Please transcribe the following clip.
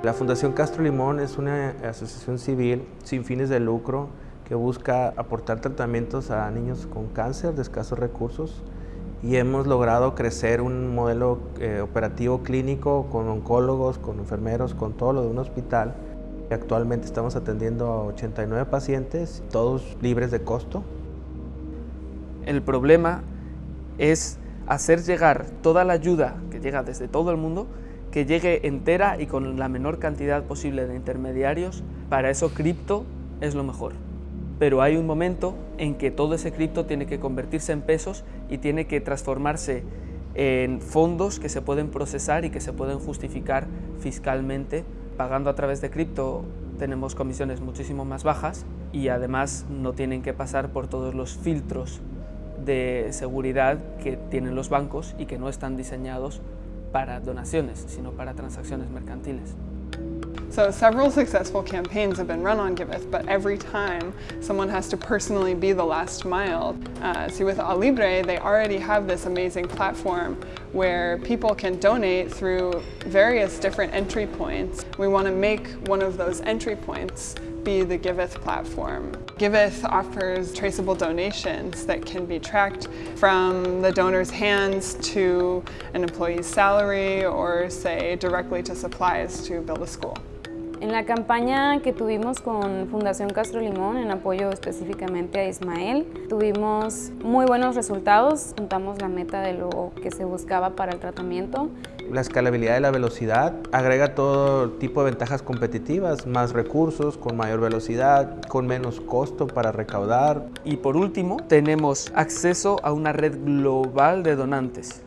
La Fundación Castro Limón es una asociación civil sin fines de lucro que busca aportar tratamientos a niños con cáncer de escasos recursos y hemos logrado crecer un modelo eh, operativo clínico con oncólogos, con enfermeros, con todo lo de un hospital. Actualmente estamos atendiendo a 89 pacientes, todos libres de costo. El problema es hacer llegar toda la ayuda que llega desde todo el mundo, que llegue entera y con la menor cantidad posible de intermediarios. Para eso cripto es lo mejor pero hay un momento en que todo ese cripto tiene que convertirse en pesos y tiene que transformarse en fondos que se pueden procesar y que se pueden justificar fiscalmente. Pagando a través de cripto tenemos comisiones muchísimo más bajas y además no tienen que pasar por todos los filtros de seguridad que tienen los bancos y que no están diseñados para donaciones, sino para transacciones mercantiles. So several successful campaigns have been run on Giveth, but every time someone has to personally be the last mile. Uh, see with Alibre, they already have this amazing platform where people can donate through various different entry points. We want to make one of those entry points be the Giveth platform. Giveth offers traceable donations that can be tracked from the donor's hands to an employee's salary or say directly to supplies to build a school. En la campaña que tuvimos con Fundación Castro Limón, en apoyo específicamente a Ismael, tuvimos muy buenos resultados, juntamos la meta de lo que se buscaba para el tratamiento. La escalabilidad de la velocidad agrega todo tipo de ventajas competitivas, más recursos, con mayor velocidad, con menos costo para recaudar. Y por último, tenemos acceso a una red global de donantes.